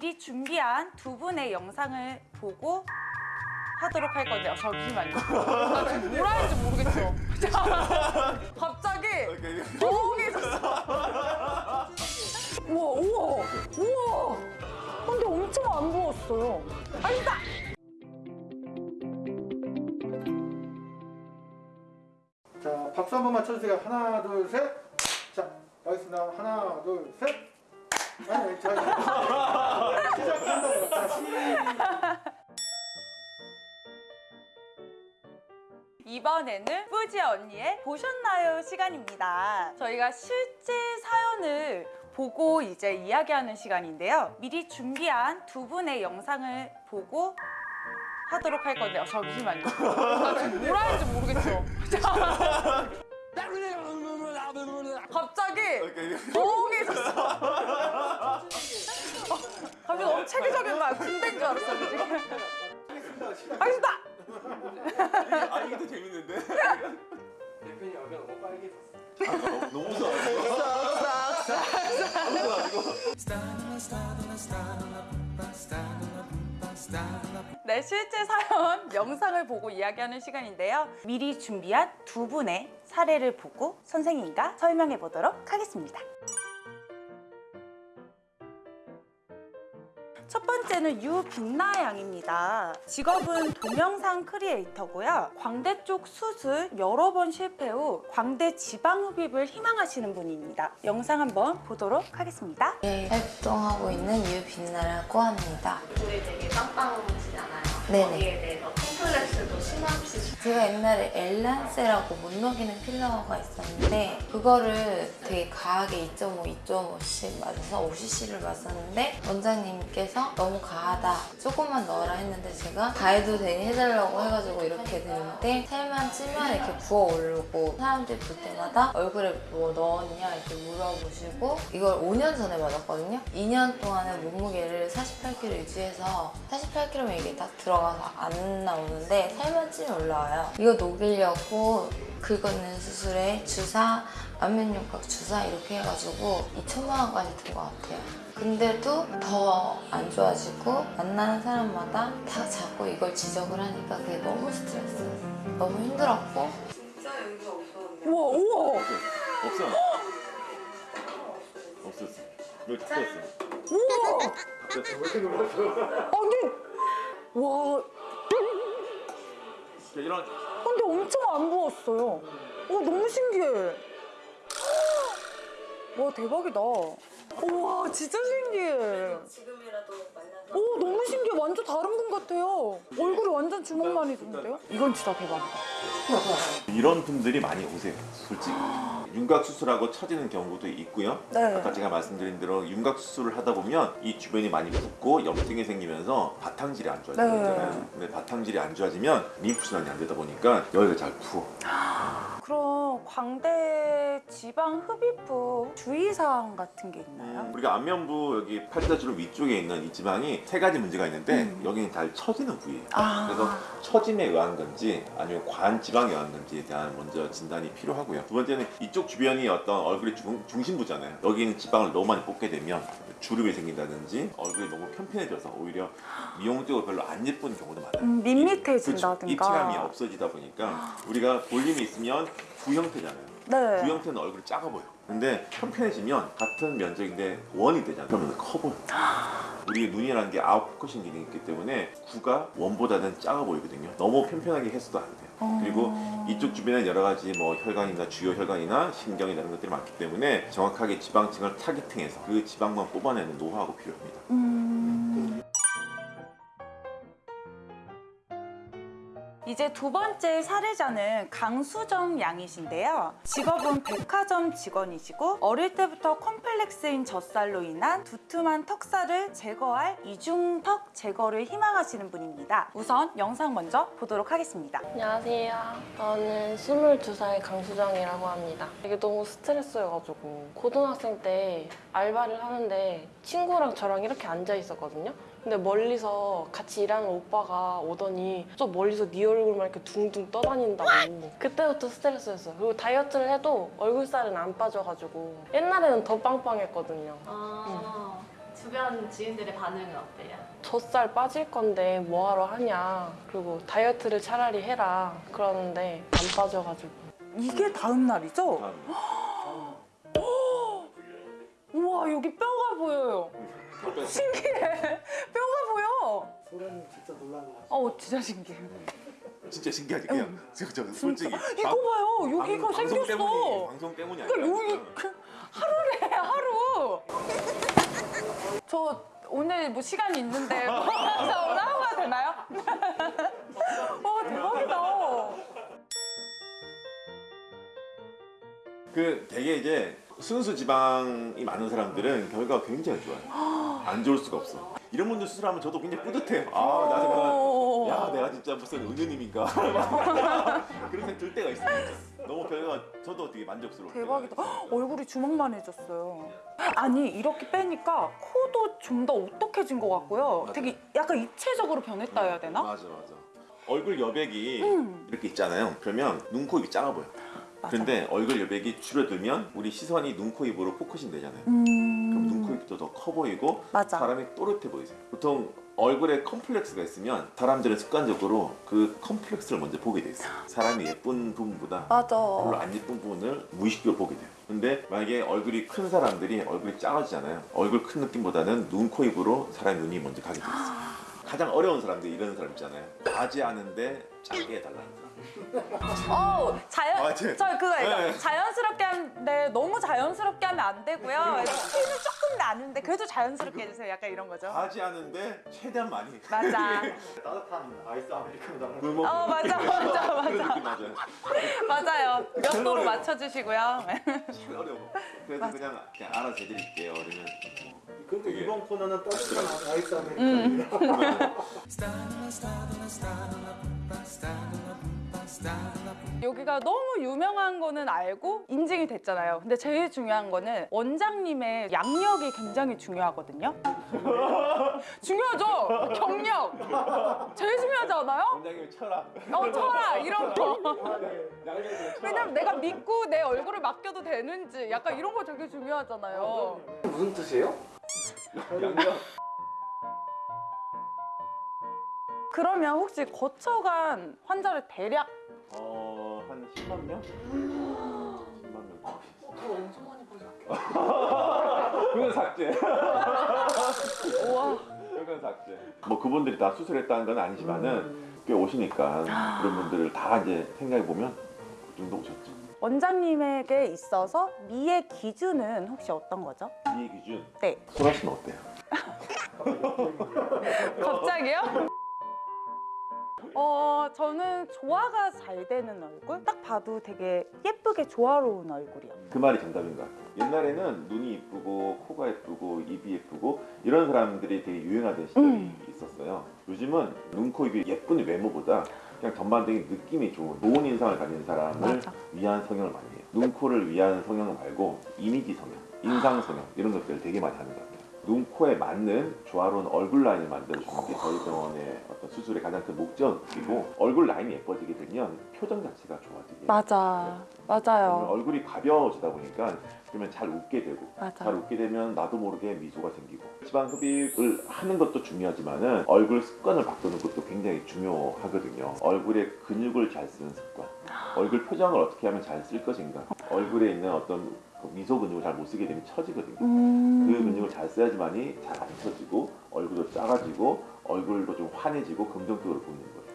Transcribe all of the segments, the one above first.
미리 준비한 두 분의 영상을 보고 하도록 할 건데요. 잠시만요. 나 지금 뭐라 하는지 모르겠죠. 갑자기 조용해졌어. 우와, 우와, 우와. 근데 엄청 안 부었어요. 아니다. 자, 박수 한 번만 쳐주세요. 하나, 둘, 셋. 자, 알겠습니다. 하나, 둘, 셋. 아니, 시작한다. 시작. 이번에는 뿌지 언니의 보셨나요 시간입니다. 저희가 실제 사연을 보고 이제 이야기하는 시간인데요. 미리 준비한 두 분의 영상을 보고 하도록 할 건데요. 잠시만요. 나 지금 뭐라 하는지 모르겠죠. 갑자기 조 군대인 줄 알았어. 지금. 알겠습니다. 아 이게 더 재밌는데? 대표님 얼굴 너무 빨개졌어. 너무 무서워. 네, 실제 사연 영상을 보고 이야기하는 시간인데요. 미리 준비한 두 분의 사례를 보고 선생님과 설명해 보도록 하겠습니다. 첫 번째는 유빛나 양입니다. 직업은 동영상 크리에이터고요. 광대 쪽 수술 여러 번 실패 후 광대 지방 흡입을 희망하시는 분입니다. 영상 한번 보도록 하겠습니다. 예, 활동하고 있는 유빛나라고 합니다. 우리 되게 빵빵하시잖아요. 네네. 거기에 대해서 콤플렉스도 심없이 제가 옛날에 엘란세라고 못 녹이는 필러가 있었는데 그거를 되게 과하게 2.5, 2.5씩 맞아서 50cc를 맞았는데 원장님께서 너무 과하다. 조금만 넣어라. 했는데 제가 과해도 되니 해달라고 해가지고 이렇게 되는데 살만 찌면 이렇게 부어오르고 사람들이 볼 때마다 얼굴에 뭐 넣었냐 이렇게 물어보시고 이걸 5년 전에 맞았거든요. 2년 동안에 몸무게를 48kg 유지해서 48kg면 이게 딱 들어가서 안 나오는데 살만 찌면 올라와요 이거 녹이려고 긁어낸 수술에 주사, 안면육각 주사 이렇게 해가지고 2천만 원까지 든 것 같아요. 근데도 더 안 좋아지고 만나는 사람마다 다 자꾸 이걸 지적을 하니까 그게 너무 스트레스. 너무 힘들었고 진짜 여기가 없었는데. 우와, 우와, 없어. 없었어. 여기 바뀌었어. 우와. 아니, 와, 이런 근데 엄청 안 부었어요. 와, 너무 신기해. 와, 대박이다. 우와, 진짜 신기해. 지금이라도 만나서 오, 너무 신기해. 완전 다른 분 같아요. 얼굴이 완전 주먹만이 드는데요? 이건 진짜 대박이다. 이런 분들이 많이 오세요. 솔직히. 윤곽 수술하고 처지는 경우도 있고요. 네. 아까 제가 말씀드린 대로 윤곽 수술을 하다 보면 이 주변이 많이 붓고 염증이 생기면서 바탕질이 안 좋아지는 네. 근데 바탕질이 안 좋아지면 림프 순환이 안 되다 보니까 여기가 잘 부어. 그럼 광대 지방 흡입 후 주의사항 같은 게 있나요? 우리가 안면부 여기 팔자주름 위쪽에 있는 이 지방이 세 가지 문제가 있는데 음. 여기는 잘 처지는 부위예요. 아. 그래서 처짐에 의한 건지 아니면 과한 지방에 의한 건지에 대한 먼저 진단이 필요하고요. 두 번째는 이쪽 주변이 어떤 얼굴의 중, 중심부잖아요. 여기 있는 지방을 너무 많이 뽑게 되면 주름이 생긴다든지 얼굴이 너무 편편해져서 오히려 미용적으로 별로 안 예쁜 경우도 많아요. 음, 밋밋해진다든가. 입체감이 없어지다 보니까 우리가 볼륨이 있으면 구 형태잖아요. 네. 구 형태는 얼굴이 작아 보여. 근데 편편해지면 같은 면적인데 원이 되잖아. 그러면 커 보여. 우리 눈이라는 게 out focusing 기능이 있기 때문에 구가 원보다는 작아 보이거든요. 너무 편편하게 했어도 안 돼요. 어. 그리고 이쪽 주변에 여러 가지 뭐 혈관이나 주요 혈관이나 신경이나 이런 것들이 많기 때문에 정확하게 지방층을 targeting해서 그 지방만 뽑아내는 노하우가 필요합니다. 음... 이제 두 번째 사례자는 강수정 양이신데요. 직업은 백화점 직원이시고 어릴 때부터 컴플렉스인 젖살로 인한 두툼한 턱살을 제거할 이중턱 제거를 희망하시는 분입니다. 우선 영상 먼저 보도록 하겠습니다. 안녕하세요. 저는 22살 강수정이라고 합니다. 이게 너무 스트레스여가지고 고등학생 때 알바를 하는데 친구랑 저랑 이렇게 앉아 있었거든요. 근데 멀리서 같이 일하는 오빠가 오더니 저 멀리서 네얼 굴만 이렇게 둥둥 떠다닌다고 그때부터 스트레스였어요. 그리고 다이어트를 해도 얼굴살은 안 빠져가지고 옛날에는 더 빵빵했거든요. 아 주변 지인들의 반응은 어때요? 젖살 빠질 건데 뭐하러 하냐. 그리고 다이어트를 차라리 해라. 그러는데 안 빠져가지고. 이게 다음 날이죠? 다음. 우와 여기 뼈가 보여요. 신기해. 뼈가 보여. 소련이 진짜 놀란 거 같아. 어 진짜 신기해. 진짜 신기하지 그냥 저, 저, 솔직히 이거 봐요. 여기가 방- 방송 때문이, 생겼어. 방송 때문이 아니라 여기 그 하루래 하루. 저 오늘 뭐 시간이 있는데 저 오늘 하고 가도 되나요? 와 대박이다. 그 되게 이제 순수 지방이 많은 사람들은 결과가 굉장히 좋아요. 안 좋을 수가 없어. 이런 분들 수술하면 저도 굉장히 뿌듯해요. 아, 나 정말 야, 내가 진짜 무슨 은유님인가 그런 생각 들 때가 있어요. 진짜. 너무 결과가 저도 되게 만족스러워요. 대박이다. 헉, 얼굴이 주먹만 해졌어요. 아니 이렇게 빼니까 코도 좀 더 오똑해진 것 같고요. 맞아. 되게 약간 입체적으로 변했다 해야 되나? 맞아, 맞아. 얼굴 여백이 음. 이렇게 있잖아요. 그러면 눈, 코, 입이 작아 보여. 맞아. 근데 얼굴 여백이 줄어들면 우리 시선이 눈, 코, 입으로 focusing 되잖아요. 음. 입도 더 커 보이고 맞아. 사람이 또렷해 보이세요. 보통 얼굴에 컴플렉스가 있으면 사람들은 습관적으로 그 컴플렉스를 먼저 보게 돼 있어요. 사람이 예쁜 부분보다 별로 맞아. 안 예쁜 부분을 무의식적으로 보게 돼요. 근데 만약에 얼굴이 큰 사람들이 얼굴이 작아지잖아요. 얼굴 큰 느낌보다는 눈, 코, 입으로 사람 눈이 먼저 가게 돼 있어요. 가장 어려운 사람들 이런 사람 있잖아요. 하지 않은데 작게 해달라는 사람. 어 자연. 저 그거 알죠? 네. 자연스럽게 하는데 너무 자연스럽게 하면 안 되고요. 티는 조금 나는데 그래도 자연스럽게 해주세요. 약간 이런 거죠. 하지 않은데 최대한 많이. 맞아. 따뜻한 아이스 아메리카노 어 맞아 맞아 맞아 맞아요. 맞아요. 몇 도로 맞춰주시고요. 어려워. 그래서 그냥, 그냥 알아서 해드릴게요. 그러면 그리고 되게- 이번 코너는 따뜻한 아이스 음. 아메리카노입니다. 여기가 너무 유명한 거는 알고 인증이 됐잖아요. 근데 제일 중요한 거는 원장님의 양력이 굉장히 중요하거든요. 중요하죠? 경력. 제일 중요하지 않아요? 원장님 철학. 어, 철학 이런 거. 왜냐면 내가 믿고 내 얼굴을 맡겨도 되는지 약간 이런 거 되게 중요하잖아요. 무슨 뜻이에요? 양력. 그러면 혹시 거쳐간 환자를 대략 어, 한 10만 명? 10만 명. 엄청 많이 보셨겠다. 그건 삭제. 우와. 그건 삭제. 뭐 그분들이 다 수술했다는 건 아니지만은 꽤 오시니까 그런 분들을 다 이제 생각해 보면 그 정도 오셨죠. 원장님에게 있어서 미의 기준은 혹시 어떤 거죠? 이 기준. 네. 소라 씨는 어때요? 갑자기요? 어, 저는 조화가 잘 되는 얼굴? 딱 봐도 되게 예쁘게 조화로운 얼굴이요. 그 말이 정답인 것 같아요. 옛날에는 눈이 이쁘고 코가 예쁘고 입이 예쁘고 이런 사람들이 되게 유행하던 시절이 음. 있었어요. 요즘은 눈, 코, 입이 예쁜 외모보다 그냥 전반적인 느낌이 좋은 좋은 인상을 가진 사람을 맞아. 위한 성형을 많이 해요. 눈, 코를 위한 성형 말고 이미지 성형, 인상 성형 이런 것들을 되게 많이 하는 것 같아요. 눈, 코에 맞는 조화로운 얼굴 라인을 만들어주는 게 저희 병원의 어떤 수술의 가장 큰 목적이고 얼굴 라인이 예뻐지게 되면 표정 자체가 좋아지게 맞아. 맞아요. 얼굴이 가벼워지다 보니까 그러면 잘 웃게 되고 맞아. 잘 웃게 되면 나도 모르게 미소가 생기고 지방 흡입을 하는 것도 중요하지만은 얼굴 습관을 바꾸는 것도 굉장히 중요하거든요. 얼굴에 근육을 잘 쓰는 습관, 얼굴 표정을 어떻게 하면 잘 쓸 것인가, 얼굴에 있는 어떤 그 미소 근육을 잘 못 쓰게 되면 처지거든요. 음. 그 근육을 잘 써야지만이 잘 안 처지고 얼굴도 작아지고 얼굴도 좀 환해지고 긍정적으로 보이는 거예요.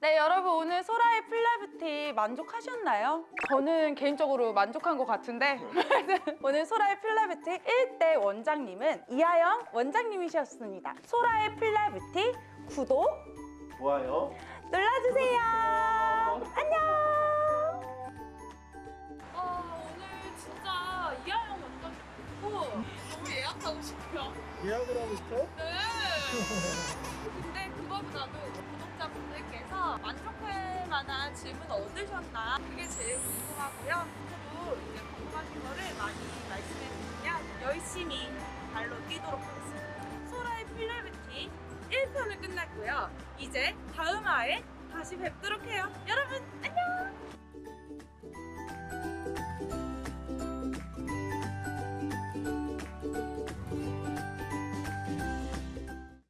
네, 여러분 오늘 소라의 필라뷰티 만족하셨나요? 저는 개인적으로 만족한 것 같은데 오늘 소라의 필라뷰티 1대 원장님은 이하영 원장님이셨습니다. 소라의 필라뷰티 구독 좋아요. 눌러주세요. 예약하고 싶어요. 예약을 하고 싶어요? 네. 근데 그거보다도 구독자분들께서 만족할 만한 질문 얻으셨나 그게 제일 궁금하고요. 그리고 이제 궁금하신 거를 많이 말씀해 주시면 열심히 발로 뛰도록 하겠습니다. 소라의 필라뷰티 1편은 끝났고요. 이제 다음 화에 다시 뵙도록 해요. 여러분 안녕.